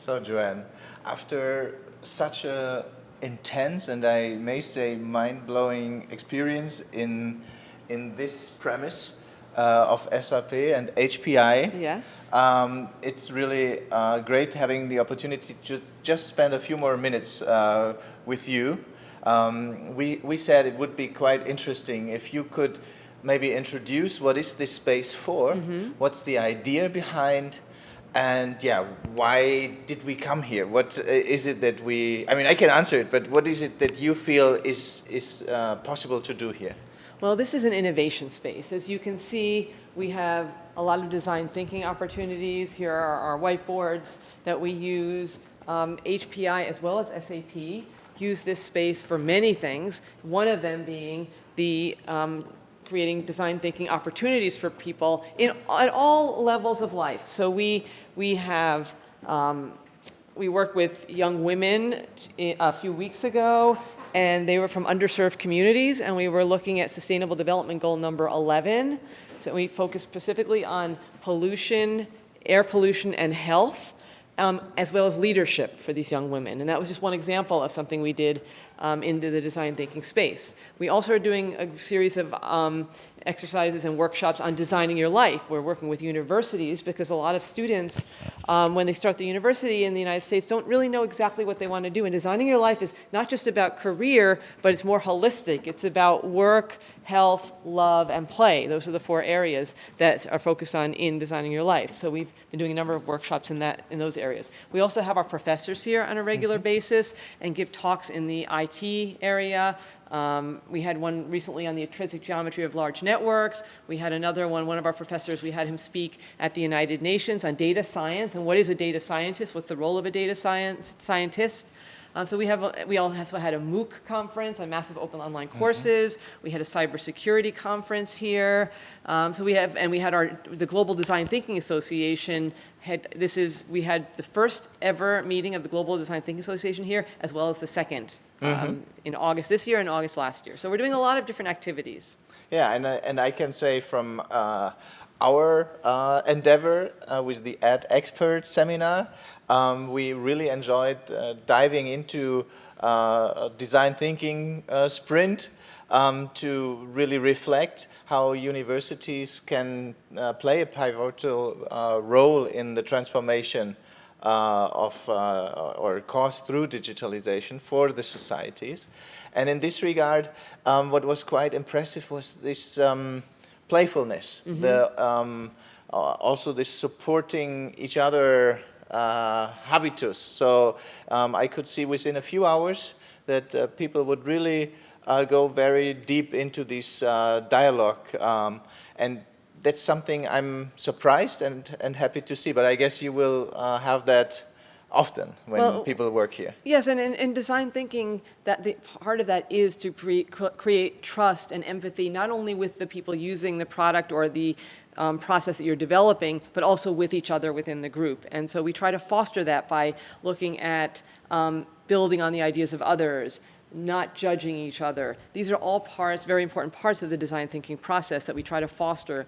So Joanne, after such a intense and I may say mind-blowing experience in in this premise uh, of SAP and HPI. Yes. Um, it's really uh, great having the opportunity to just, just spend a few more minutes uh, with you. Um, we, we said it would be quite interesting if you could maybe introduce what is this space for, mm -hmm. what's the idea behind, and yeah, why did we come here? What uh, it that we, I mean, I can answer it, but what is it that you feel is, is uh, possible to do here? Well, this is an innovation space. As you can see, we have a lot of design thinking opportunities. Here are our whiteboards that we use. Um, HPI as well as SAP use this space for many things, one of them being the um, creating design thinking opportunities for people in, at all levels of life. So we, we have um, we worked with young women a few weeks ago and they were from underserved communities, and we were looking at Sustainable Development Goal number 11. So we focused specifically on pollution, air pollution, and health, um, as well as leadership for these young women. And that was just one example of something we did um, into the design thinking space. We also are doing a series of um, exercises and workshops on designing your life. We're working with universities because a lot of students, um, when they start the university in the United States, don't really know exactly what they want to do. And designing your life is not just about career, but it's more holistic. It's about work, health, love, and play. Those are the four areas that are focused on in designing your life. So we've been doing a number of workshops in, that, in those areas. We also have our professors here on a regular mm -hmm. basis and give talks in the IT area, um, we had one recently on the intrinsic geometry of large networks. We had another one, one of our professors, we had him speak at the United Nations on data science and what is a data scientist, what's the role of a data science scientist. Um, so we have, a, we also had a MOOC conference on massive open online mm-hmm. courses. Mm -hmm. We had a cybersecurity conference here. Um, so we have, and we had our, the Global Design Thinking Association had, this is, we had the first ever meeting of the Global Design Thinking Association here, as well as the second mm -hmm. um, mm-hmm. in August this year and August last year. So we're doing a lot of different activities. Yeah, and, uh, and I can say from uh, our uh, endeavor uh, with the Ad Expert seminar, um, we really enjoyed uh, diving into uh, design thinking uh, sprint um, to really reflect how universities can uh, play a pivotal role in the transformation of or caused through digitalization for the societies. And in this regard, um, what was quite impressive was this um, playfulness, mm -hmm. the, um, also this supporting each other uh, habitus. So um, I could see within a few hours that uh, people would really uh, go very deep into this uh, dialogue. Um, and that's something I'm surprised and, and happy to see. But I guess you will uh, have that often when well, people work here. Yes, and in, design thinking, that the, part of that is to create trust and empathy, not only with the people using the product or the um, process that you're developing, but also with each other within the group. And so we try to foster that by looking at um, building on the ideas of others, not judging each other. These are all parts, very important parts of the design thinking process that we try to foster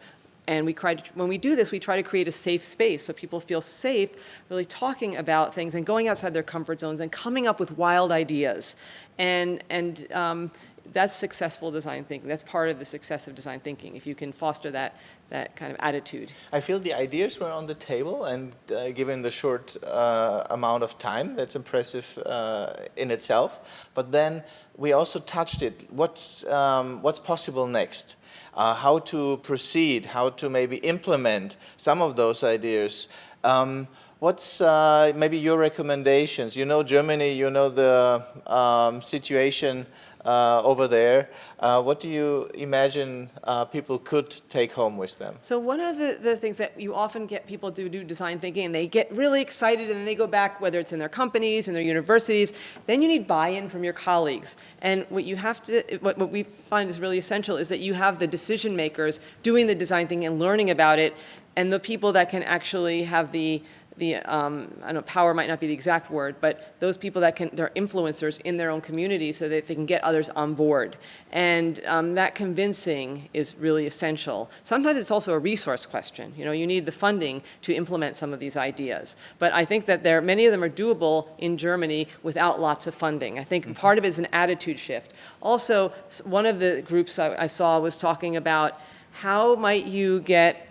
and we try to, when we do this, we try to create a safe space so people feel safe really talking about things and going outside their comfort zones and coming up with wild ideas. And, and um, that's successful design thinking. That's part of the success of design thinking, if you can foster that, that kind of attitude. I feel the ideas were on the table, and uh, given the short uh, amount of time, that's impressive uh, in itself. But then we also touched it. What's, um, what's possible next? Uh, how to proceed, how to maybe implement some of those ideas. Um, what's uh, maybe your recommendations? You know Germany, you know the um, situation uh, over there. Uh, what do you imagine uh, people could take home with them? So one of the, the things that you often get people to do design thinking and they get really excited and then they go back, whether it's in their companies, in their universities, then you need buy-in from your colleagues. And what you have to, what, what we find is really essential is that you have the decision makers doing the design thinking and learning about it and the people that can actually have the the, um, I don't know, power might not be the exact word, but those people that can, they're influencers in their own community so that they can get others on board. And um, that convincing is really essential. Sometimes it's also a resource question. You know, you need the funding to implement some of these ideas. But I think that there, many of them are doable in Germany without lots of funding. I think part of it is an attitude shift. Also, one of the groups I, I saw was talking about how might you get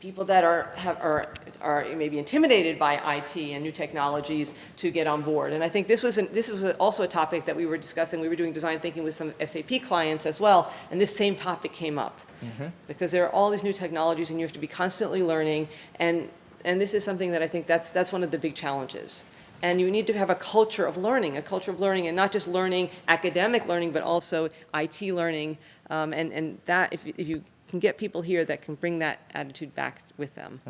people that are, have, are, are maybe intimidated by IT and new technologies to get on board. And I think this was, an, this was also a topic that we were discussing. We were doing design thinking with some SAP clients as well, and this same topic came up. Because there are all these new technologies and you have to be constantly learning, and, and this is something that I think that's, that's one of the big challenges. And you need to have a culture of learning, a culture of learning, and not just learning, academic learning, but also IT learning. Um, and, and that, if, if you can get people here that can bring that attitude back with them.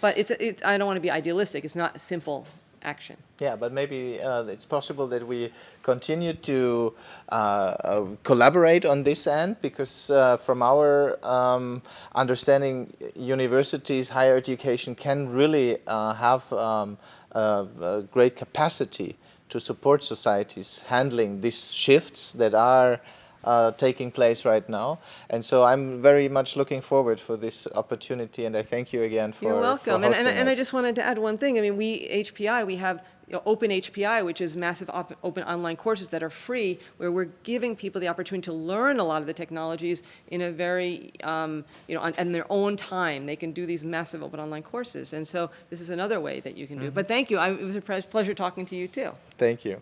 But it's, it, I don't want to be idealistic. It's not a simple action. Yeah, but maybe uh, it's possible that we continue to uh, uh, collaborate on this end because uh, from our um, understanding, universities, higher education can really uh, have um, a great capacity to support societies handling these shifts that are uh, taking place right now. And so I'm very much looking forward for this opportunity and I thank you again for You're for welcome. And, and, and I just wanted to add one thing. I mean, we, HPI, we have you know, Open HPI, which is massive op- open online courses that are free, where we're giving people the opportunity to learn a lot of the technologies in a very, um, you know, on, in their own time. They can do these massive open online courses. And so this is another way that you can do it. But thank you. I, it was a pleasure talking to you too. Thank you.